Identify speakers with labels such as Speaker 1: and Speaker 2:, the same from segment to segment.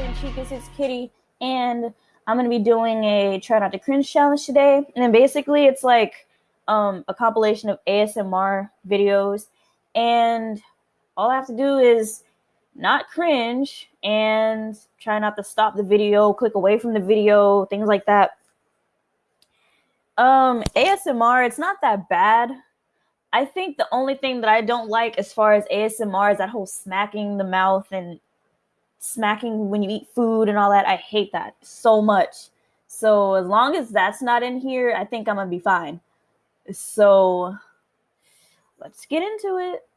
Speaker 1: and Chicas, it's Kitty, and I'm gonna be doing a try not to cringe challenge today. And then basically, it's like um, a compilation of ASMR videos, and all I have to do is not cringe and try not to stop the video, click away from the video, things like that. Um, ASMR, it's not that bad. I think the only thing that I don't like as far as ASMR is that whole smacking the mouth and smacking when you eat food and all that. I hate that so much. So as long as that's not in here, I think I'm gonna be fine. So let's get into it.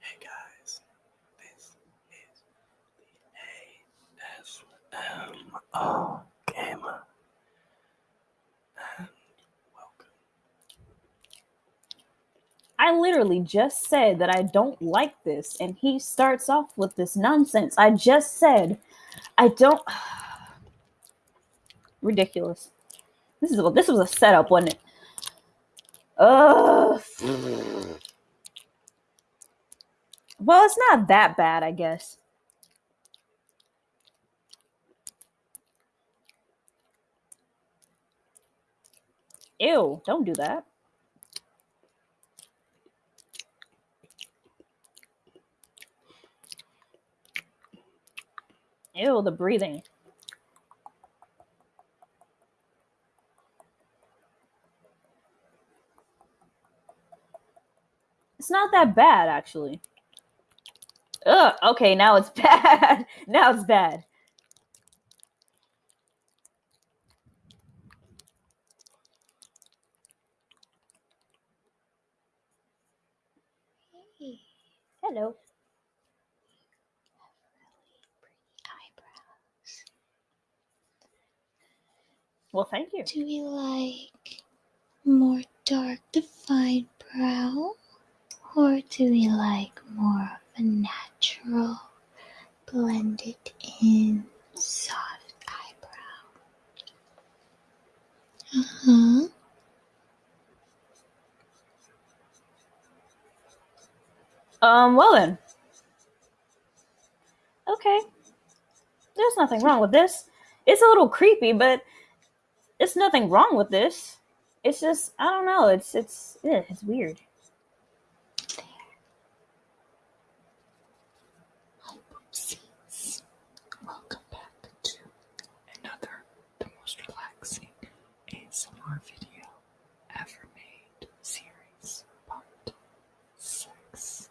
Speaker 2: Hey guys, this is the ASMR Gamer. And welcome.
Speaker 1: I literally just said that I don't like this, and he starts off with this nonsense. I just said I don't. Ridiculous. This is this was a setup, wasn't it? Ugh. Well, it's not that bad, I guess. Ew, don't do that. Ew, the breathing. It's not that bad, actually. Ugh, okay, now it's bad. now it's bad. Hello. Well, thank you.
Speaker 3: Do we like more dark defined brow? Or do we like more of a natural, blended in, soft eyebrow? Uh huh.
Speaker 1: Um, well then. Okay. There's nothing wrong with this. It's a little creepy, but it's nothing wrong with this. It's just I don't know. It's it's yeah, it's weird.
Speaker 3: Oopsies.
Speaker 2: Welcome back to another the most relaxing ASMR video ever made series part six.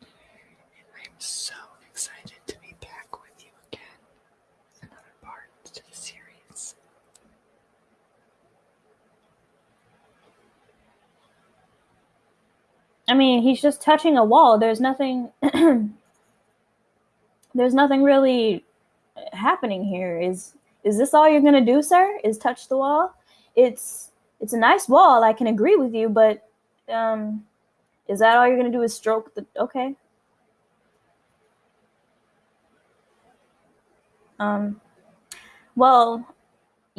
Speaker 2: And I'm so excited to be back with you again with another part to the series.
Speaker 1: I mean, he's just touching a wall. There's nothing There's nothing really happening here. Is is this all you're going to do, sir? Is touch the wall? It's it's a nice wall. I can agree with you, but um is that all you're going to do is stroke the okay. Um well,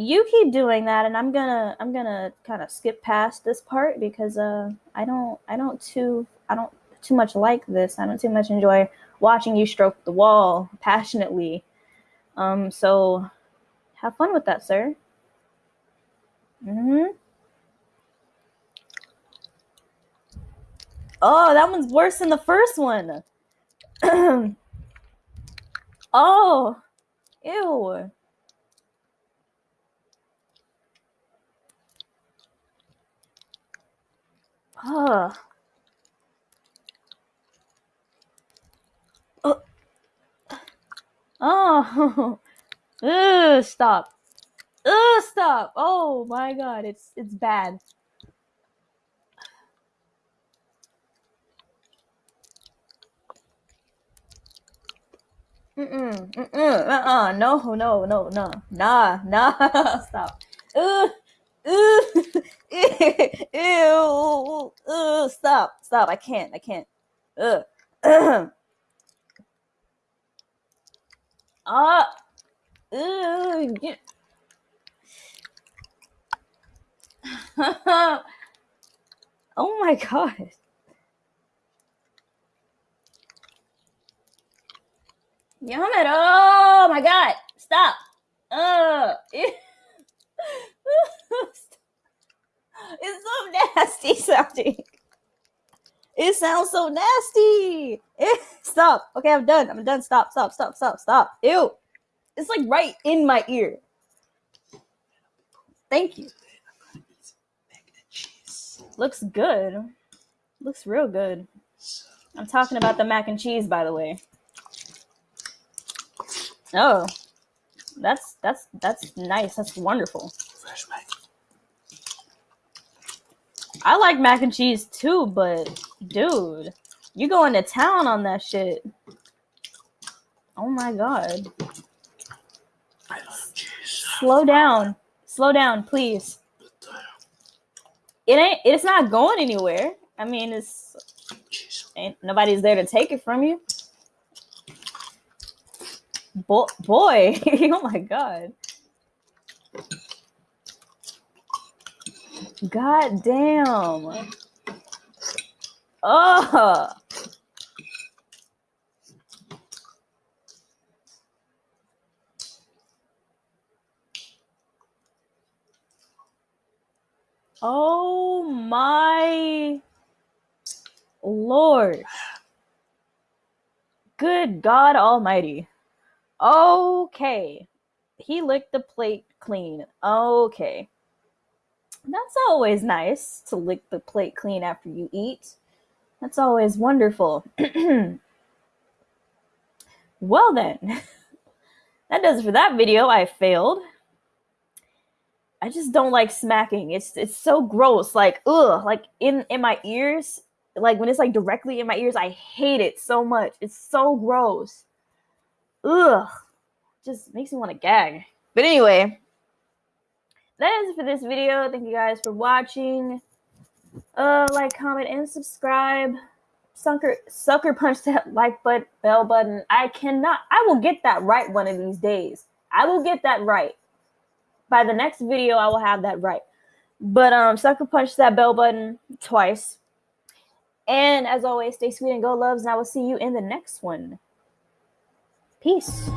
Speaker 1: you keep doing that and i'm gonna i'm gonna kind of skip past this part because uh i don't i don't too i don't too much like this. I don't too much enjoy watching you stroke the wall passionately. Um so have fun with that sir. Mm-hmm. Oh that one's worse than the first one. Oh ew Ugh. Oh. Oh. Ugh, stop. Ugh, stop. Oh my god, it's it's bad. Mm-mm, mm-mm, uh-uh, no, no, no, no, nah, nah, stop. Ugh, ugh, ew, ugh, stop, stop, I can't, I can't. Ugh. Ah, get. oh my god. Yum it. Oh my god. Stop. Uh it's so nasty sounding. It sounds so nasty. It- stop. Okay, I'm done. I'm done. Stop, stop, stop, stop, stop. Ew. It's like right in my ear. Thank you. Looks good. Looks real good. I'm talking about the mac and cheese, by the way. Oh, that's that's that's nice. That's wonderful.
Speaker 2: fresh mac.
Speaker 1: I like mac and cheese too, but dude, you going to town on that shit. Oh my god.
Speaker 2: I love cheese.
Speaker 1: Slow down. Slow down, please. It ain't it's not going anywhere. I mean, it's ain't nobody's there to take it from you. Bo- boy, oh my god. God damn. Oh. Oh my Lord. Good God Almighty. Okay. He licked the plate clean. Okay. That's always nice to lick the plate clean after you eat. That's always wonderful. well, then, that does it for that video. I failed. I just don't like smacking. It's it's so gross. Like ugh, like in in my ears. Like when it's like directly in my ears, I hate it so much. It's so gross. Ugh, just makes me want to gag. But anyway, that is for this video. Thank you guys for watching. Uh, like, comment, and subscribe. Sucker, sucker punch that like button, bell button. I cannot. I will get that right one of these days. I will get that right. By the next video, I will have that right. But um, sucker punch that bell button twice. And as always, stay sweet and go loves, and I will see you in the next one. Peace.